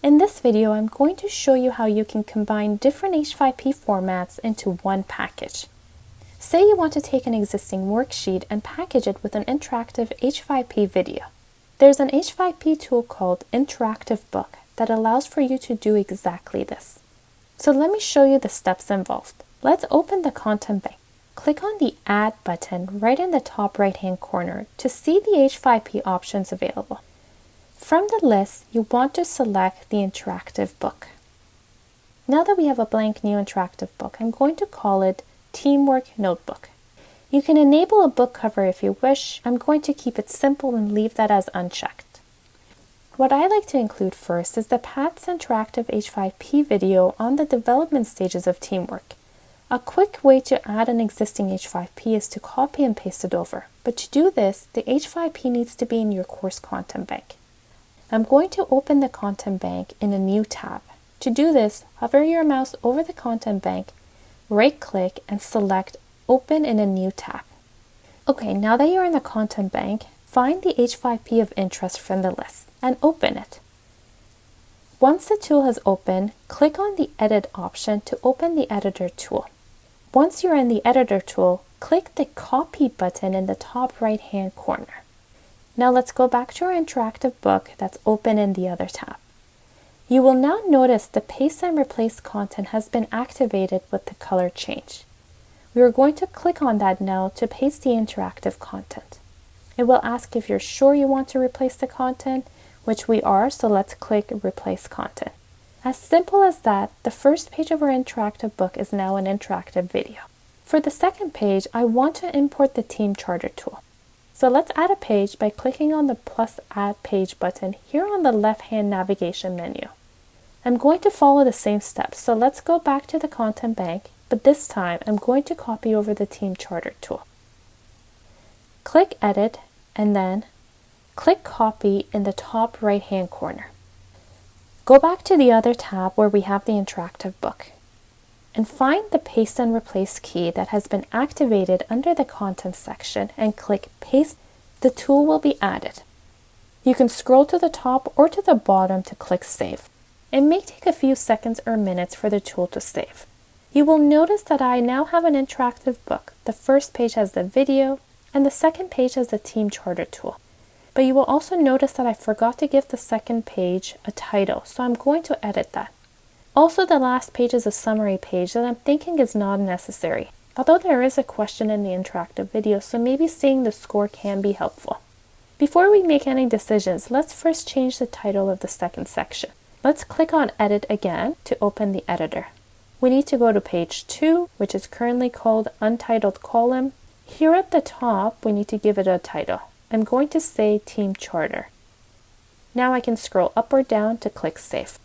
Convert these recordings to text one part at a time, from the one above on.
In this video, I'm going to show you how you can combine different H5P formats into one package. Say you want to take an existing worksheet and package it with an interactive H5P video. There's an H5P tool called Interactive Book that allows for you to do exactly this. So let me show you the steps involved. Let's open the content bank. Click on the Add button right in the top right hand corner to see the H5P options available. From the list, you want to select the interactive book. Now that we have a blank new interactive book, I'm going to call it Teamwork Notebook. You can enable a book cover if you wish. I'm going to keep it simple and leave that as unchecked. What I like to include first is the PATS Interactive H5P video on the development stages of teamwork. A quick way to add an existing H5P is to copy and paste it over. But to do this, the H5P needs to be in your course content bank. I'm going to open the content bank in a new tab. To do this, hover your mouse over the content bank, right click and select Open in a new tab. Okay, now that you're in the content bank, find the H5P of interest from the list and open it. Once the tool has opened, click on the Edit option to open the Editor tool. Once you're in the Editor tool, click the Copy button in the top right hand corner. Now let's go back to our interactive book that's open in the other tab. You will now notice the paste and replace content has been activated with the color change. We are going to click on that now to paste the interactive content. It will ask if you're sure you want to replace the content, which we are, so let's click Replace Content. As simple as that, the first page of our interactive book is now an interactive video. For the second page, I want to import the Team Charter tool. So let's add a page by clicking on the plus add page button here on the left hand navigation menu. I'm going to follow the same steps, so let's go back to the content bank, but this time I'm going to copy over the team charter tool. Click edit and then click copy in the top right hand corner. Go back to the other tab where we have the interactive book and find the Paste and Replace key that has been activated under the Contents section and click Paste. The tool will be added. You can scroll to the top or to the bottom to click Save. It may take a few seconds or minutes for the tool to save. You will notice that I now have an interactive book. The first page has the video and the second page has the Team Charter tool. But you will also notice that I forgot to give the second page a title, so I'm going to edit that. Also, the last page is a summary page that I'm thinking is not necessary, although there is a question in the interactive video, so maybe seeing the score can be helpful. Before we make any decisions, let's first change the title of the second section. Let's click on Edit again to open the editor. We need to go to page 2, which is currently called Untitled Column. Here at the top, we need to give it a title. I'm going to say Team Charter. Now I can scroll up or down to click Save.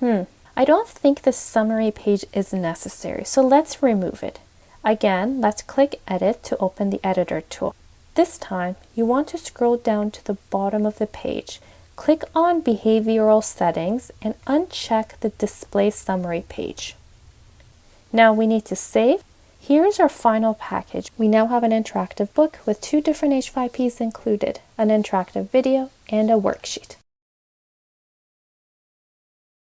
Hmm, I don't think the summary page is necessary, so let's remove it. Again, let's click Edit to open the Editor tool. This time, you want to scroll down to the bottom of the page. Click on Behavioral Settings and uncheck the Display Summary page. Now we need to save. Here's our final package. We now have an interactive book with two different H5Ps included, an interactive video and a worksheet.